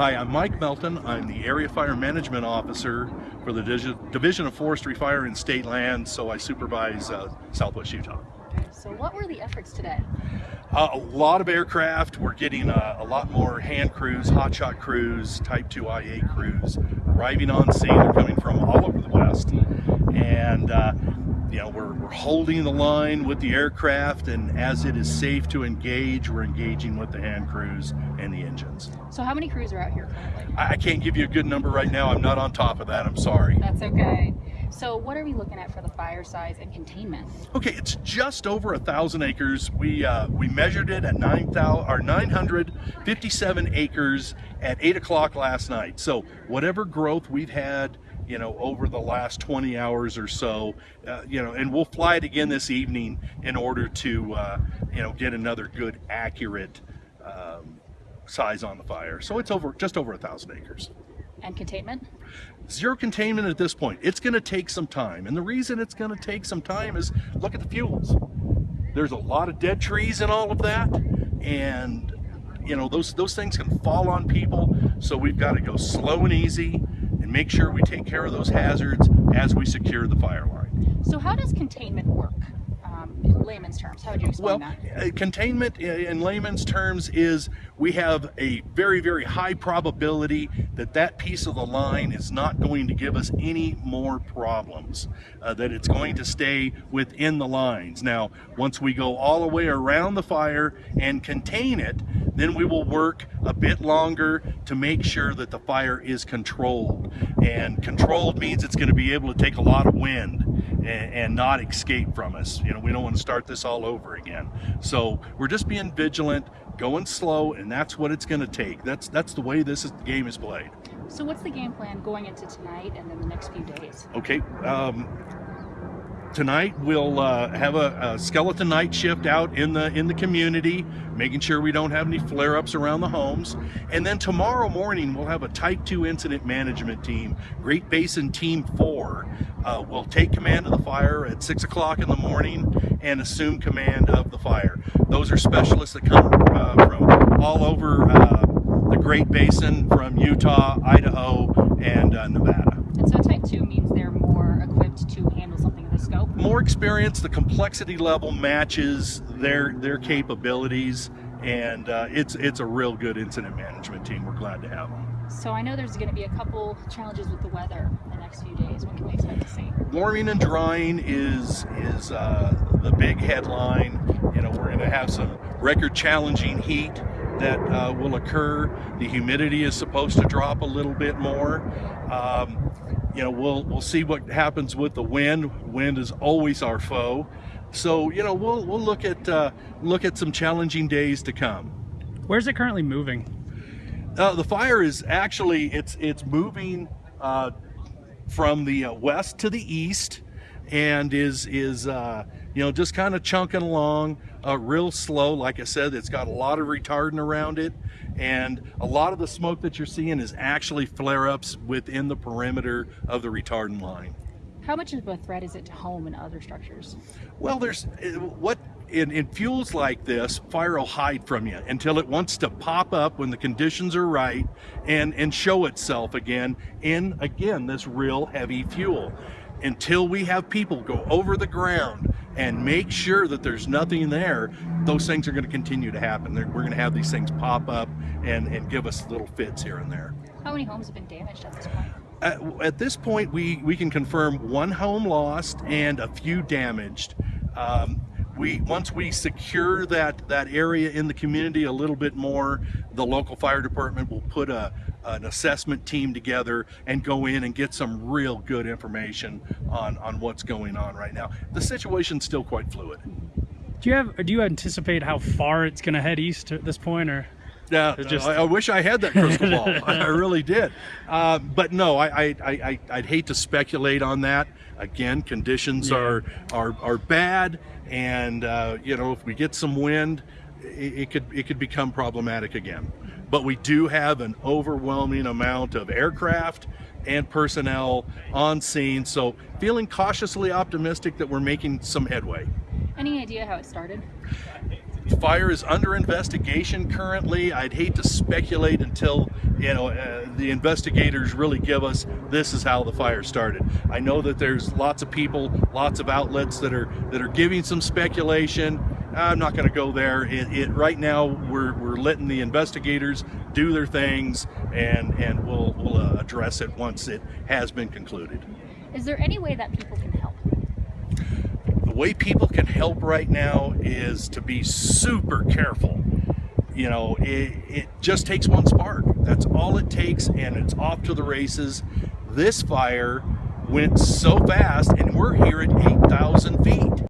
Hi, I'm Mike Melton. I'm the Area Fire Management Officer for the Division of Forestry Fire and State Land, so I supervise uh, Southwest Utah. So what were the efforts today? Uh, a lot of aircraft. We're getting uh, a lot more hand crews, hotshot crews, Type 2 IA crews arriving on scene. They're coming from all over the West. And uh, you know, we're, we're holding the line with the aircraft and as it is safe to engage, we're engaging with the hand crews and the engines. So how many crews are out here currently? I, I can't give you a good number right now. I'm not on top of that. I'm sorry. That's okay. So what are we looking at for the fire size and containment? Okay, it's just over a thousand acres. We uh, we measured it at 9,000 or 957 acres at eight o'clock last night. So whatever growth we've had you know, over the last 20 hours or so, uh, you know, and we'll fly it again this evening in order to, uh, you know, get another good, accurate um, size on the fire. So it's over just over a thousand acres. And containment? Zero containment at this point. It's going to take some time. And the reason it's going to take some time is look at the fuels. There's a lot of dead trees in all of that. And, you know, those, those things can fall on people. So we've got to go slow and easy and make sure we take care of those hazards as we secure the fire line. So how does containment work? In layman's terms, how would you explain well, that? Uh, containment in layman's terms is we have a very, very high probability that that piece of the line is not going to give us any more problems, uh, that it's going to stay within the lines. Now, once we go all the way around the fire and contain it, then we will work a bit longer to make sure that the fire is controlled. And controlled means it's going to be able to take a lot of wind and, and not escape from us. You know, we don't want to start this all over again. So we're just being vigilant, going slow, and that's what it's going to take. That's that's the way this is, game is played. So what's the game plan going into tonight and then the next few days? Okay. Um, tonight we'll uh, have a, a, skeleton night shift out in the in the community making sure we don't have any flare-ups around the homes. And then tomorrow morning we'll have a type 2 incident management team great basin team 4 uh, will take command of the fire at 6 o'clock in the morning and assume command of the fire. Those are specialists that come uh, from all over uh, the great basin from utah idaho and uh, nevada and so type 2 means they're more equipped to handle something of this scope? More experience, the complexity level matches their their capabilities, and uh, it's it's a real good incident management team. We're glad to have them. So I know there's going to be a couple challenges with the weather in the next few days. What can we expect to see? Warming and drying is is uh, the big headline. You know, we're going to have some record challenging heat that uh, will occur. The humidity is supposed to drop a little bit more. Um, you know, we'll we'll see what happens with the wind. Wind is always our foe. So you know, we'll we'll look at uh, look at some challenging days to come. Where's it currently moving? Uh, the fire is actually it's it's moving uh, from the uh, west to the east, and is is uh, you know, just kind of chunking along uh, real slow. Like I said, it's got a lot of retardant around it. And a lot of the smoke that you're seeing is actually flare-ups within the perimeter of the retardant line. How much of a threat is it to home and other structures? Well, there's uh, what in, in fuels like this, fire will hide from you until it wants to pop up when the conditions are right and, and show itself again in, again, this real heavy fuel. Until we have people go over the ground and make sure that there's nothing there, those things are going to continue to happen. They're, we're going to have these things pop up and, and give us little fits here and there. How many homes have been damaged at this point? At, at this point, we, we can confirm one home lost and a few damaged. Um, we once we secure that that area in the community a little bit more the local fire department will put a an assessment team together and go in and get some real good information on on what's going on right now. The situation's still quite fluid. Do you have do you anticipate how far it's going to head east at this point or yeah, just... I, I, wish I had that crystal ball. I, really did. Uh, but no, I, I, I, I'd hate to speculate on that. Again, conditions yeah. are, are, are bad and uh, you know if we get some wind it, it, could it could become problematic again but we do have an overwhelming amount of aircraft and personnel on scene so feeling cautiously optimistic that we're making some headway any idea how it started fire is under investigation currently. I'd hate to speculate until you know uh, the investigators really give us this is how the fire started. I know that there's lots of people, lots of outlets that are that are giving some speculation. I'm not going to go there. It, it right now we're, we're letting the investigators do their things, and and we'll we'll uh, address it once it has been concluded. Is there any way that people can help? The way people can help right now is to be super careful. You know, it, it just takes one spark. That's all it takes, and it's off to the races. This fire went so fast, and we're here at 8,000 feet.